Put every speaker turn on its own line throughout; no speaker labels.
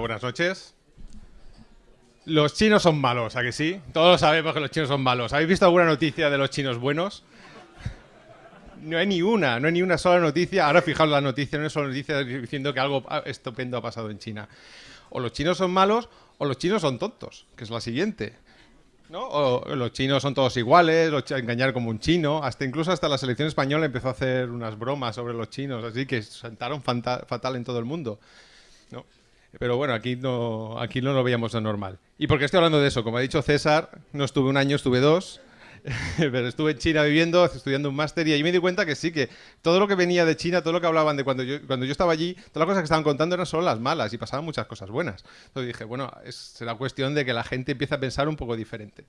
buenas noches. Los chinos son malos, ¿a que sí? Todos sabemos que los chinos son malos. ¿Habéis visto alguna noticia de los chinos buenos? No hay ni una, no hay ni una sola noticia. Ahora fijaos la noticia, no es solo noticia diciendo que algo estupendo ha pasado en China. O los chinos son malos o los chinos son tontos, que es la siguiente. ¿No? O los chinos son todos iguales, los engañar como un chino. Hasta incluso hasta la selección española empezó a hacer unas bromas sobre los chinos, así que sentaron fatal en todo el mundo. ¿no? Pero bueno, aquí no, aquí no lo veíamos de normal. ¿Y por qué estoy hablando de eso? Como ha dicho César, no estuve un año, estuve dos. pero estuve en China viviendo, estudiando un máster y ahí me di cuenta que sí, que todo lo que venía de China, todo lo que hablaban de cuando yo, cuando yo estaba allí, todas las cosas que estaban contando eran solo las malas y pasaban muchas cosas buenas. Entonces dije, bueno, es, será cuestión de que la gente empiece a pensar un poco diferente.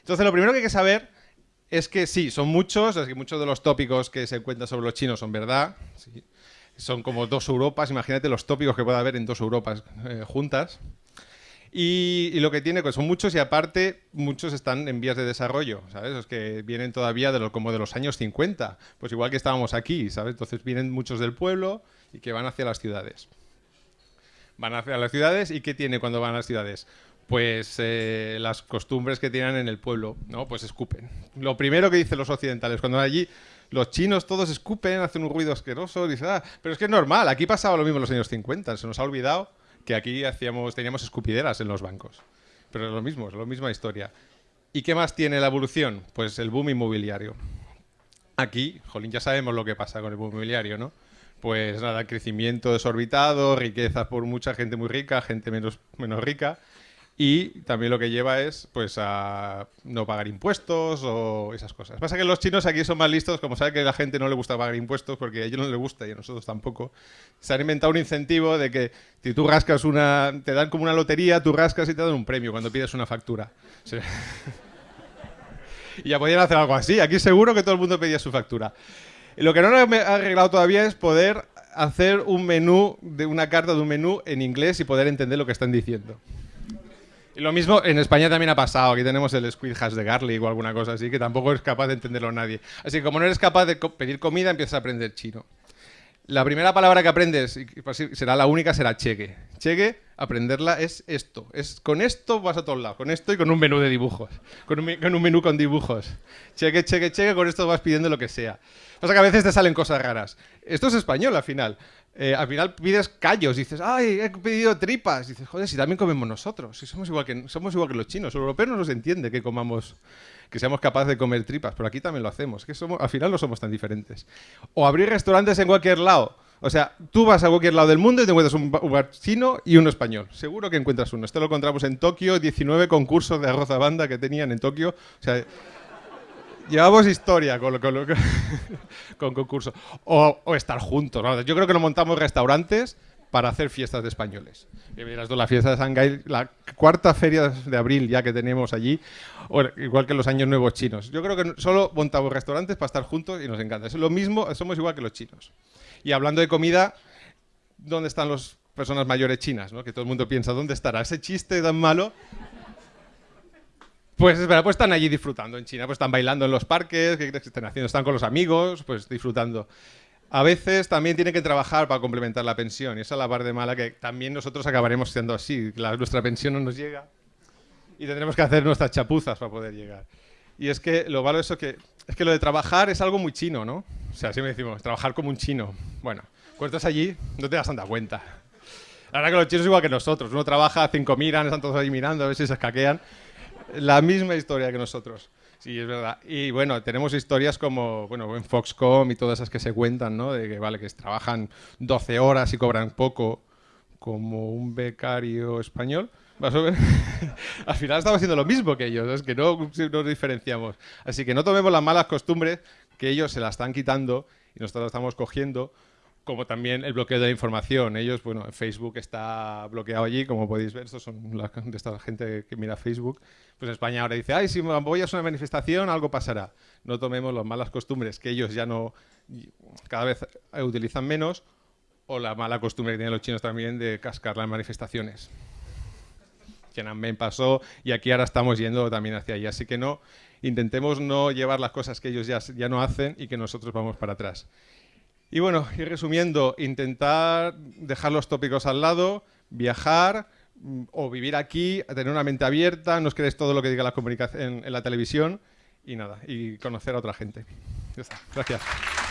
Entonces lo primero que hay que saber es que sí, son muchos, es que muchos de los tópicos que se cuentan sobre los chinos son verdad, sí, son como dos Europas, imagínate los tópicos que puede haber en dos Europas eh, juntas. Y, lo que tiene, pues son muchos y aparte muchos están en vías de desarrollo, ¿sabes? Los que vienen todavía de lo, como de los años 50, pues igual que estábamos aquí, ¿sabes? Entonces vienen muchos del pueblo y que van hacia las ciudades. Van hacia las ciudades y ¿qué tiene cuando van a las ciudades? Pues eh, las costumbres que tienen en el pueblo, ¿no? Pues escupen. Lo primero que dicen los occidentales, cuando van allí, los chinos todos escupen, hacen un ruido asqueroso, ah, pero es que es normal, aquí pasaba lo mismo en los años 50, se nos ha olvidado que aquí hacíamos, teníamos escupideras en los bancos. Pero es lo mismo, es la misma historia. ¿Y qué más tiene la evolución? Pues el boom inmobiliario. Aquí, jolín, ya sabemos lo que pasa con el boom inmobiliario, ¿no? Pues nada, crecimiento desorbitado, riqueza por mucha gente muy rica, gente menos, menos rica, y también lo que lleva es pues a no pagar impuestos o esas cosas. Pasa que los chinos aquí son más listos, como saben que a la gente no le gusta pagar impuestos porque a ellos no les gusta y a nosotros tampoco. Se han inventado un incentivo de que si tú rascas una, te dan como una lotería, tú rascas y te dan un premio cuando pides una factura. y ya podían hacer algo así. Aquí seguro que todo el mundo pedía su factura. Lo que no han arreglado todavía es poder hacer un menú, de una carta de un menú en inglés y poder entender lo que están diciendo. Y lo mismo en España también ha pasado. Aquí tenemos el squid hash de garlic o alguna cosa así, que tampoco es capaz de entenderlo nadie. Así que como no eres capaz de pedir comida, empiezas a aprender chino. La primera palabra que aprendes, y pues será la única, será cheque. Cheque, aprenderla es esto. Es, con esto vas a todos lados, con esto y con un menú de dibujos. Con un, con un menú con dibujos. Cheque, cheque, cheque, con esto vas pidiendo lo que sea. Pasa que a veces te salen cosas raras. Esto es español al final. Eh, al final pides callos, dices, ay, he pedido tripas. Dices, joder, si también comemos nosotros, si somos igual que, somos igual que los chinos. Los europeos no nos entiende que comamos, que seamos capaces de comer tripas, pero aquí también lo hacemos. Que somos, al final no somos tan diferentes. O abrir restaurantes en cualquier lado. O sea, tú vas a cualquier lado del mundo y te encuentras un bar chino y uno español. Seguro que encuentras uno. Esto lo encontramos en Tokio, 19 concursos de arroz a banda que tenían en Tokio. O sea, Llevamos historia con, con, con concurso. O, estar juntos. Yo creo que nos montamos restaurantes para hacer fiestas de españoles. Miras tú, la fiesta de Shanghái, la cuarta feria de abril ya que tenemos allí, igual que los años nuevos chinos. Yo creo que solo montamos restaurantes para estar juntos y nos encanta. Es lo mismo, somos igual que los chinos. Y hablando de comida, ¿dónde están las personas mayores chinas? Que todo el mundo piensa, ¿dónde estará ese chiste tan malo? Pues espera, pues están allí disfrutando en China, pues están bailando en los parques, ¿qué están haciendo? Están con los amigos, pues disfrutando. A veces también tienen que trabajar para complementar la pensión, y esa es la parte mala que también nosotros acabaremos siendo así, nuestra pensión no nos llega y tendremos que hacer nuestras chapuzas para poder llegar. Y es que lo malo eso que es que lo de trabajar es algo muy chino, ¿no? O sea, así me decimos, trabajar como un chino. Bueno, cuando estás allí no te das tanta cuenta. La verdad que los chinos igual que nosotros. Uno trabaja, cinco miran, están todos ahí mirando a ver si se escaquean la misma historia que nosotros. Sí, es verdad. Y bueno, tenemos historias como, bueno, en Foxcom y todas esas que se cuentan, ¿no? De que, vale, que trabajan 12 horas y cobran poco, como un becario español. Al final estamos haciendo lo mismo que ellos, es que no nos diferenciamos. Así que no tomemos las malas costumbres que ellos se las están quitando y nosotros las estamos cogiendo como también el bloqueo de la información. Ellos, bueno, Facebook está bloqueado allí, como podéis ver, estos son la, de esta gente que mira Facebook. Pues España ahora dice, ay, si voy a una manifestación, algo pasará. No tomemos las malas costumbres que ellos ya no, cada vez utilizan menos, o la mala costumbre que tienen los chinos también de cascar las manifestaciones. Tiananmen pasó y aquí ahora estamos yendo también hacia allí. Así que no, intentemos no llevar las cosas que ellos ya, ya no hacen y que nosotros vamos para atrás. Y bueno, y resumiendo, intentar dejar los tópicos al lado, viajar mm, o vivir aquí, tener una mente abierta, no os creéis todo lo que diga la comunicación en, en la televisión y nada, y conocer a otra gente. Ya está. Gracias.